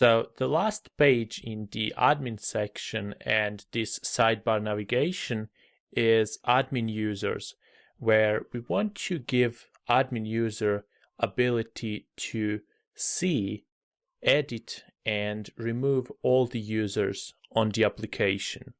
So the last page in the admin section and this sidebar navigation is admin users, where we want to give admin user ability to see, edit, and remove all the users on the application.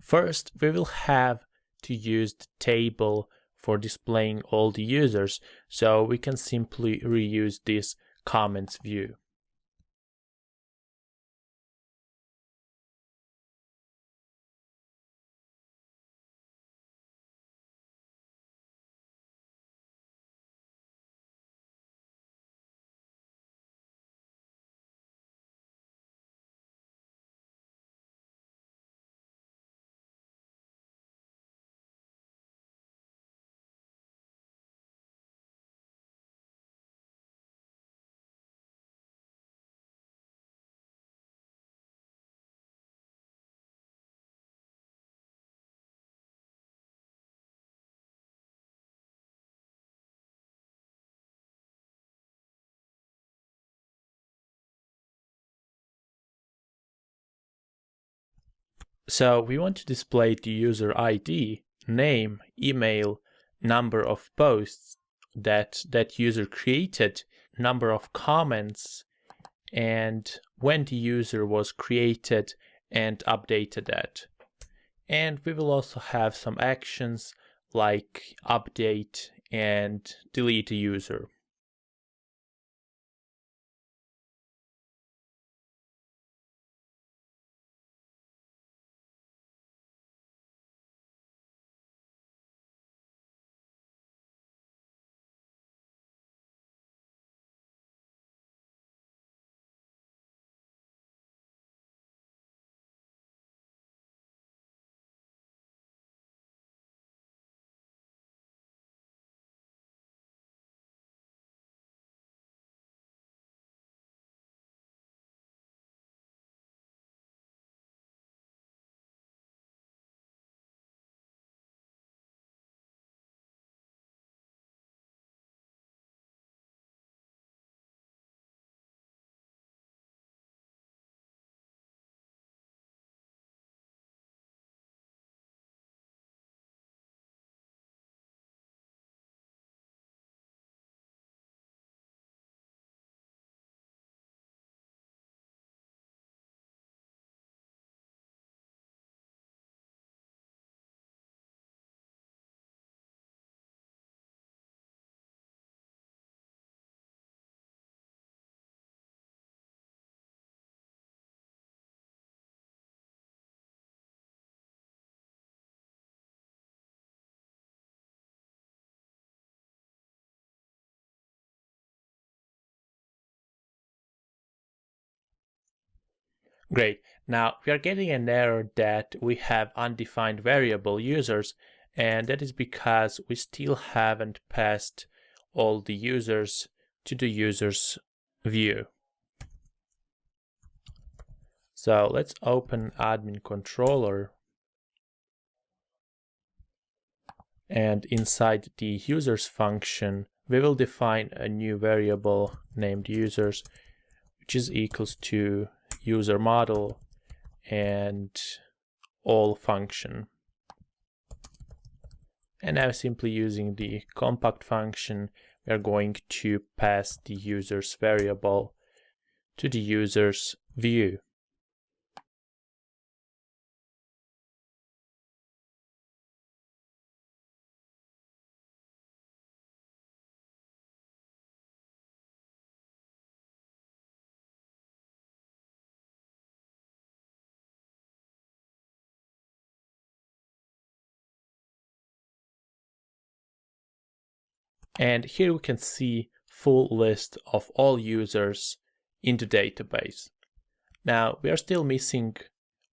First, we will have to use the table for displaying all the users, so we can simply reuse this comments view. So we want to display the user ID, name, email, number of posts that that user created, number of comments, and when the user was created and updated that. And we will also have some actions like update and delete a user. Great. Now we are getting an error that we have undefined variable users and that is because we still haven't passed all the users to the users view. So let's open admin controller and inside the users function we will define a new variable named users which is equals to user model and all function. And now simply using the compact function, we are going to pass the user's variable to the user's view. And here we can see full list of all users in the database. Now we are still missing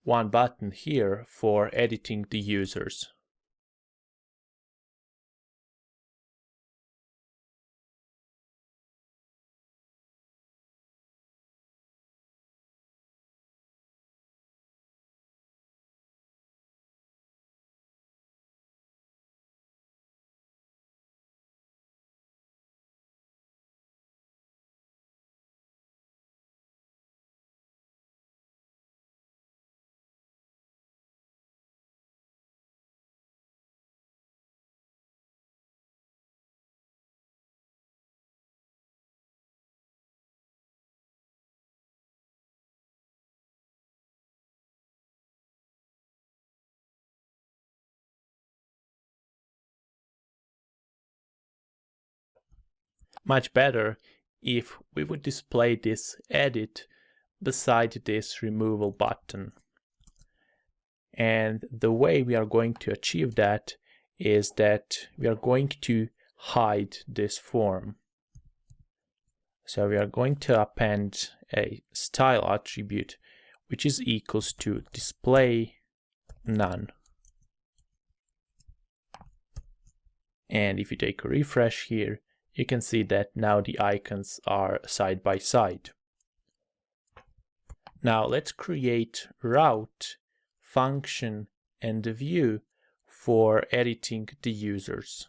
one button here for editing the users. Much better if we would display this edit beside this removal button. And the way we are going to achieve that is that we are going to hide this form. So we are going to append a style attribute which is equals to display none. And if you take a refresh here, you can see that now the icons are side by side. Now let's create route, function, and view for editing the users.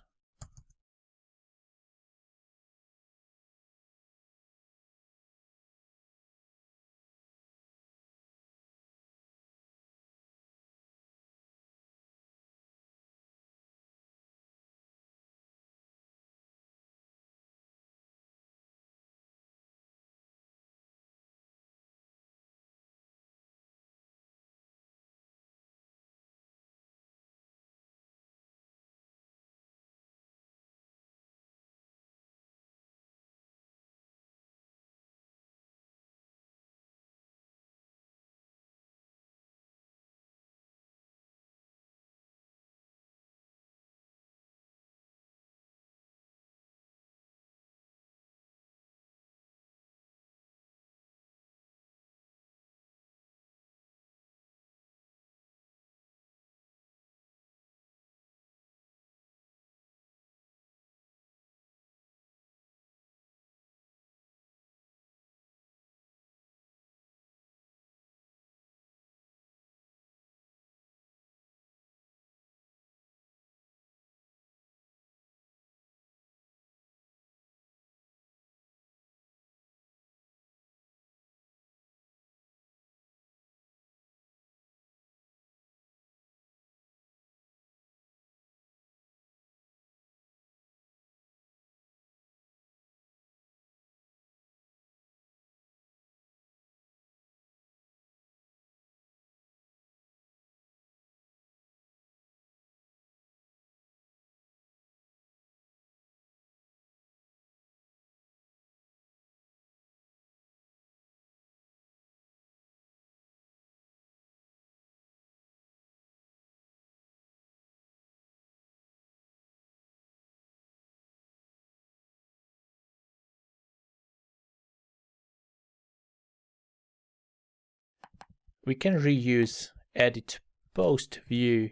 We can reuse edit post view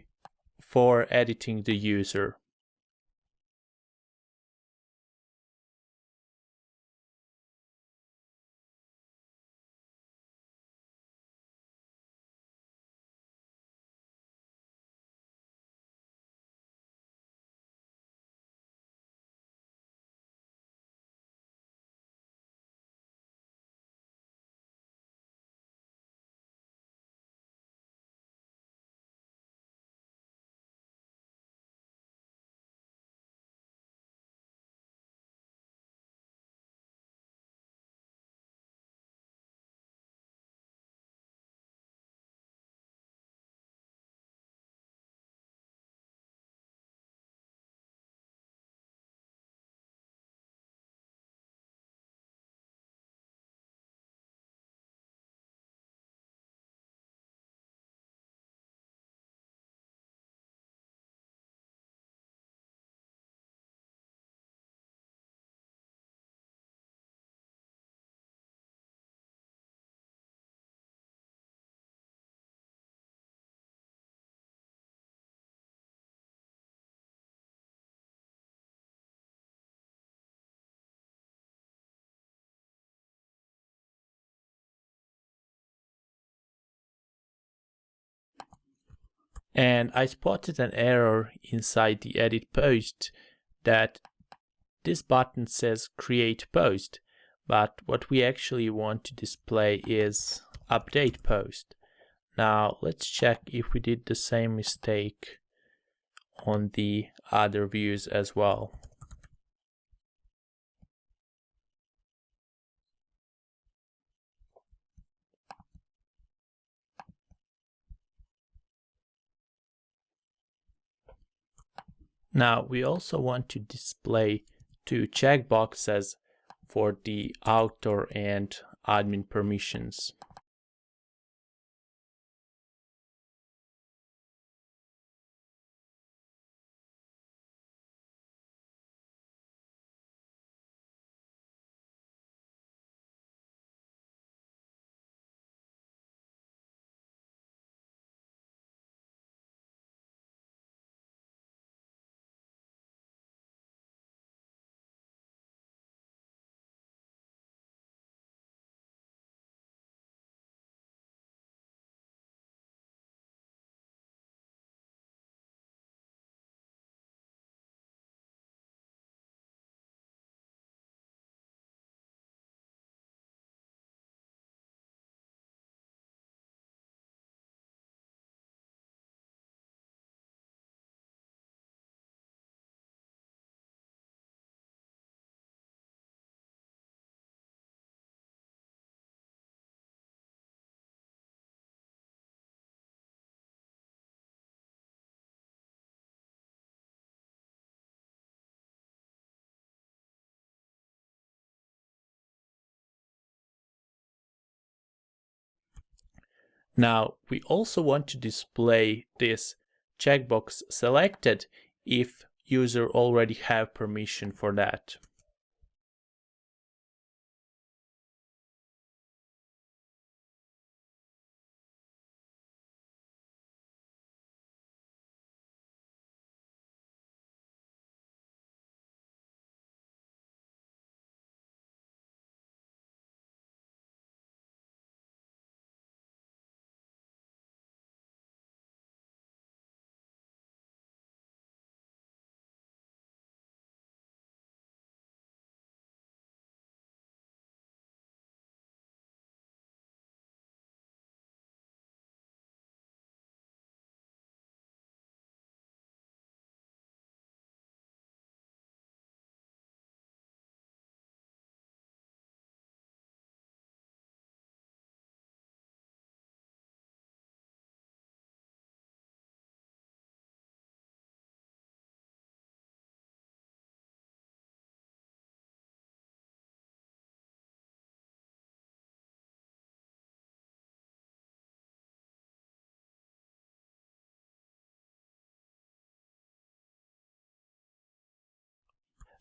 for editing the user. And I spotted an error inside the edit post that this button says create post but what we actually want to display is update post. Now let's check if we did the same mistake on the other views as well. Now we also want to display two checkboxes for the author and admin permissions. Now, we also want to display this checkbox selected if user already have permission for that.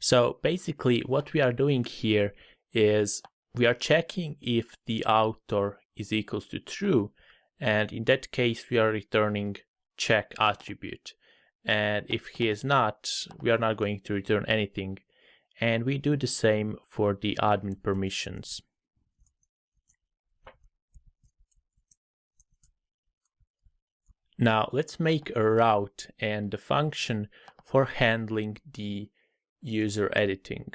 So basically what we are doing here is we are checking if the author is equals to true and in that case we are returning check attribute and if he is not we are not going to return anything and we do the same for the admin permissions. Now let's make a route and a function for handling the user editing.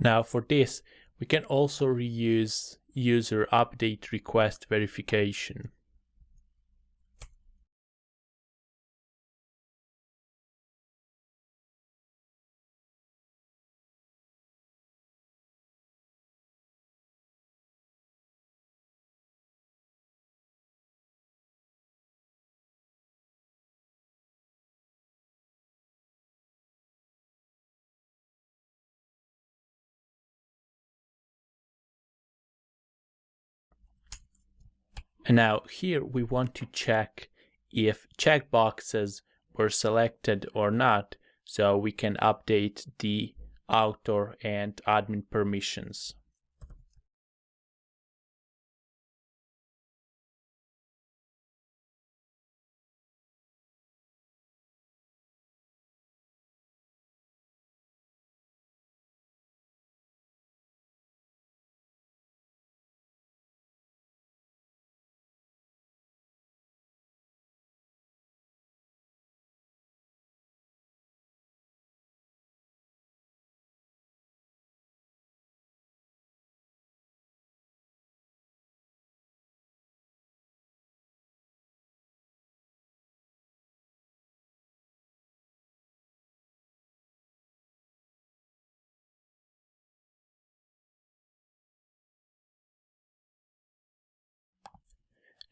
Now for this, We can also reuse user update request verification. And now here we want to check if checkboxes were selected or not so we can update the author and admin permissions.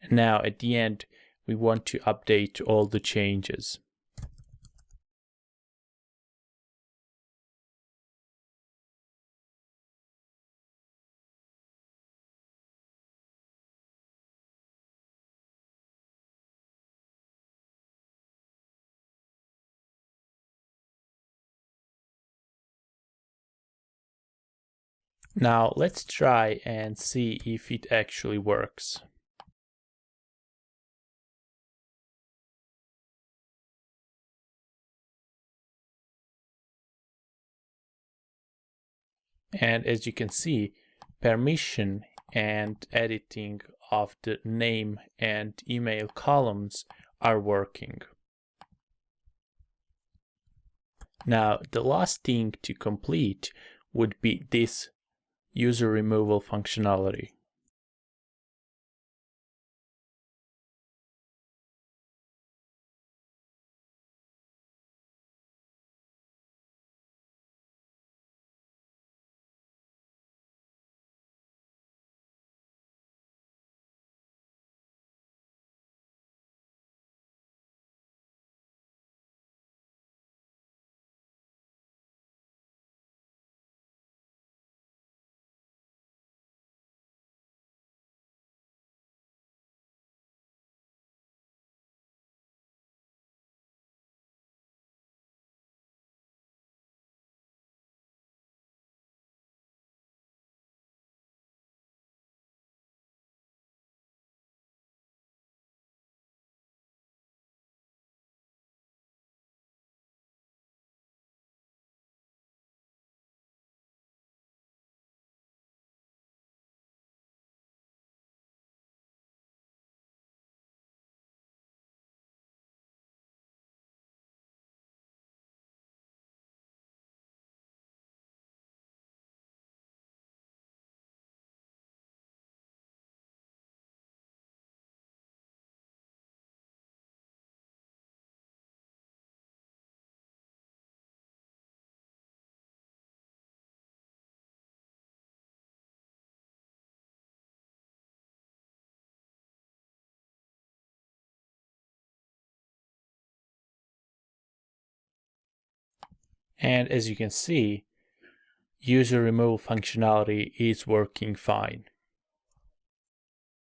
Now at the end, we want to update all the changes. Now let's try and see if it actually works. And as you can see, permission and editing of the name and email columns are working. Now, the last thing to complete would be this user removal functionality. And as you can see, user removal functionality is working fine.